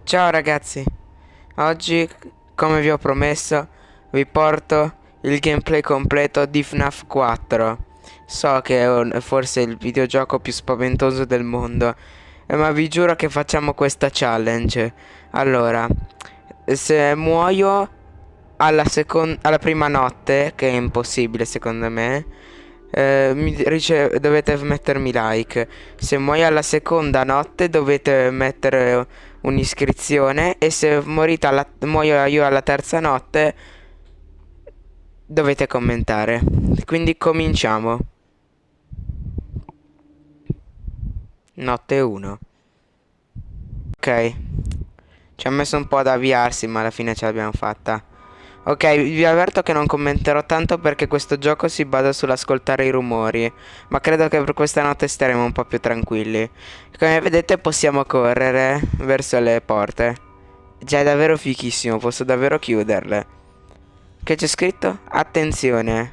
Ciao ragazzi, oggi come vi ho promesso vi porto il gameplay completo di FNAF 4 So che è un- forse il videogioco più spaventoso del mondo eh, Ma vi giuro che facciamo questa challenge. Allora, se muoio alla, alla prima notte, che è impossibile secondo me eh, mi rice- dovete mettermi like. Se muoio alla seconda notte dovete mettere un'iscrizione e se morite alla- muoio io alla terza notte dovete commentare. Quindi cominciamo. Notte 1. Ok. Ci ha messo un po' ad avviarsi, ma alla fine ce l'abbiamo fatta. Ok, vi avverto che non commenterò tanto perché questo gioco si basa sull'ascoltare i rumori, ma credo che per questa notte staremo un po' più tranquilli. Come vedete possiamo correre verso le porte. Già è davvero fichissimo, posso davvero chiuderle. Che c'è scritto? Attenzione.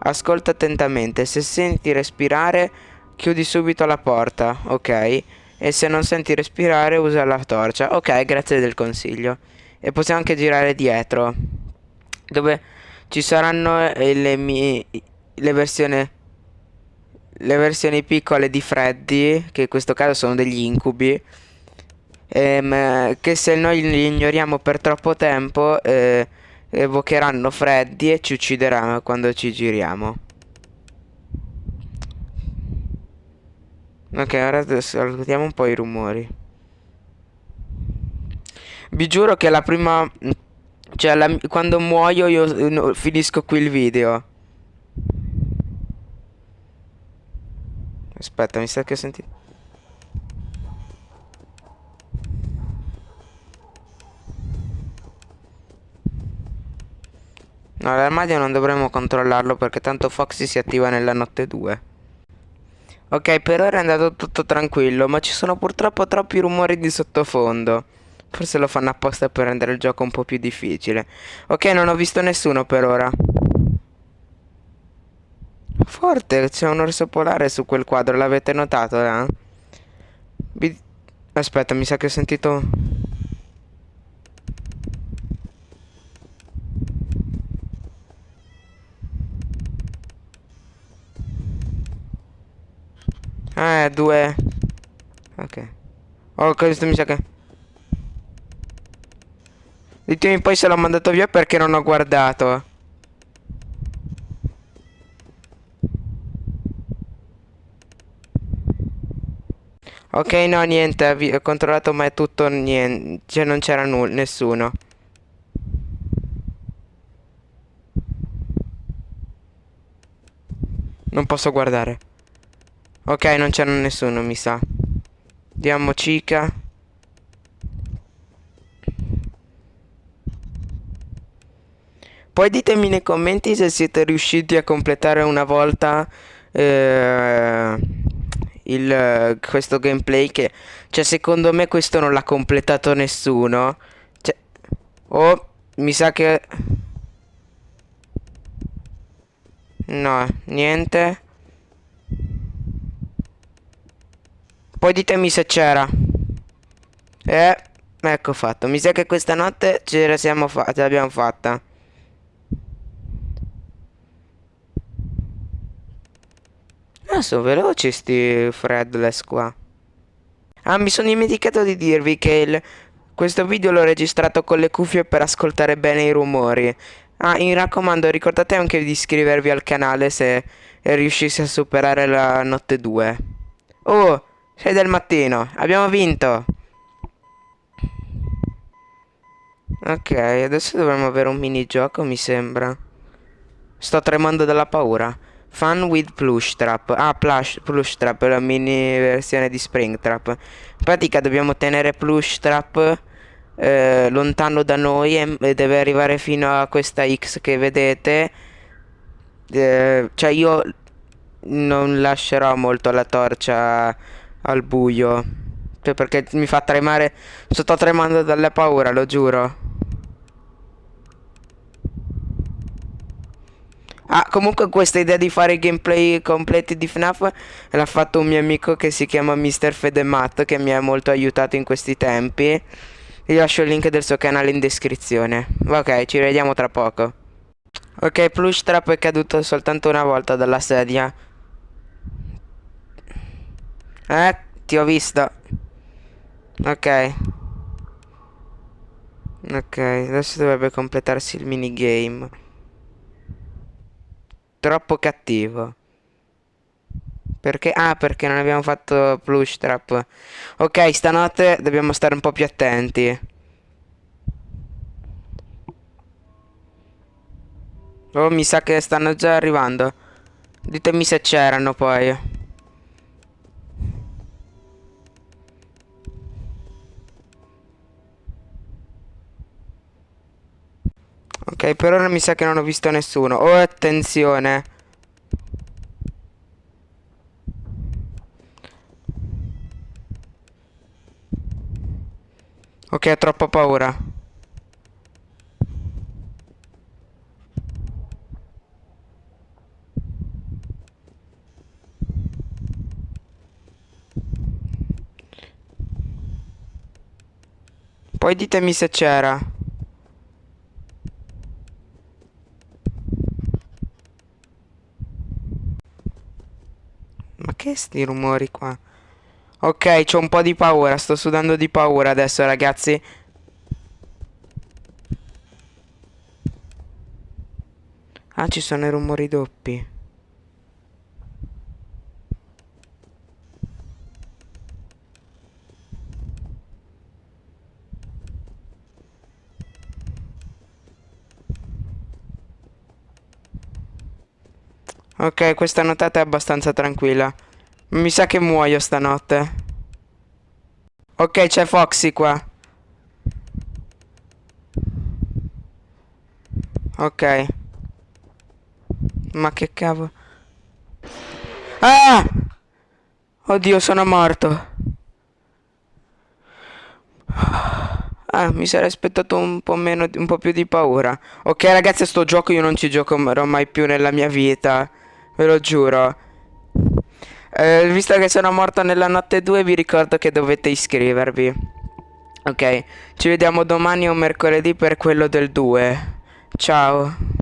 Ascolta attentamente, se senti respirare chiudi subito la porta, ok? E se non senti respirare usa la torcia. Ok, grazie del consiglio. E possiamo anche girare dietro. Dove ci saranno eh, le mie... Le versioni... Le versioni piccole di Freddy, che in questo caso sono degli incubi. Ehm, che se noi li ignoriamo per troppo tempo eh, evocheranno Freddy e ci uccideranno quando ci giriamo. Ok, ora ascoltiamo un po' i rumori. Vi giuro che la prima... Cioè, la- quando muoio io finisco qui il video. Aspetta, mi sa che ho sentito... No, l'armadio non dovremmo controllarlo perché tanto Foxy si attiva nella notte 2. Ok, per ora è andato tutto tranquillo, ma ci sono purtroppo troppi rumori di sottofondo. Forse lo fanno apposta per rendere il gioco un po' più difficile. Ok, non ho visto nessuno per ora. Forte, c'è un orso polare su quel quadro, l'avete notato, eh? Vi- Aspetta, mi sa che ho sentito... Eh, due... Ok. Oh, questo mi sa che... Ditemi poi se l'ho mandato via perché non ho guardato. Ok, no, niente, ho controllato ma è tutto niente, cioè non c'era nessuno. Non posso guardare. Ok, non c'era nessuno, mi sa. Diamo cica. Poi ditemi nei commenti se siete riusciti a completare una volta eh, il, questo gameplay che... Cioè, secondo me questo non l'ha completato nessuno. Cioè... Oh, mi sa che... No, niente. Poi ditemi se c'era. Eh, ecco fatto. Mi sa che questa notte ce la siamo fatta, l'abbiamo fatta. Ah, sono veloci sti Fredless qua. Ah, mi sono dimenticato di dirvi che il- questo video l'ho registrato con le cuffie per ascoltare bene i rumori. Ah, mi raccomando, ricordate anche di iscrivervi al canale se riuscissi a superare la notte 2. Oh, 6 del mattino, abbiamo vinto. Ok, adesso dovremmo avere un minigioco, mi sembra. Sto tremando dalla paura. Fun with Plush Trap. Ah, plush, plush Trap la mini versione di Spring Trap. In pratica dobbiamo tenere Plush Trap eh, lontano da noi e, deve arrivare fino a questa X che vedete. Eh, cioè io non lascerò molto la torcia al buio. Perché mi fa tremare. Sto tremando dalla paura, lo giuro. Ah, comunque questa idea di fare gameplay completi di FNAF l'ha fatto un mio amico che si chiama Mr. Fedemat che mi ha molto aiutato in questi tempi. Vi lascio il link del suo canale in descrizione. Ok, ci vediamo tra poco. Ok, Plush Trap è caduto soltanto una volta dalla sedia. Eh, ti ho visto. Ok. Ok, adesso dovrebbe completarsi il minigame. Troppo cattivo. Perché? Ah, perché non abbiamo fatto plush trap. Ok, stanotte dobbiamo stare un po' più attenti. Oh, mi sa che stanno già arrivando. Ditemi se c'erano poi. Ok, per ora mi sa che non ho visto nessuno. Oh, attenzione. Ok, ho troppa paura. Poi ditemi se c'era. Ma che sti rumori qua? Ok, c'ho un po' di paura, sto sudando di paura adesso ragazzi. Ah, ci sono i rumori doppi. Ok, questa nottata è abbastanza tranquilla. Mi sa che muoio stanotte. Ok, c'è Foxy qua. Ok. Ma che cavolo. Ah! Oddio, sono morto. Ah, mi sarei aspettato un po' meno, un po' più di paura. Ok, ragazzi, sto gioco io non ci giocherò mai più nella mia vita. Ve lo giuro. Eh, visto che sono morto nella notte 2 vi ricordo che dovete iscrivervi. Ok, ci vediamo domani o mercoledì per quello del 2. Ciao.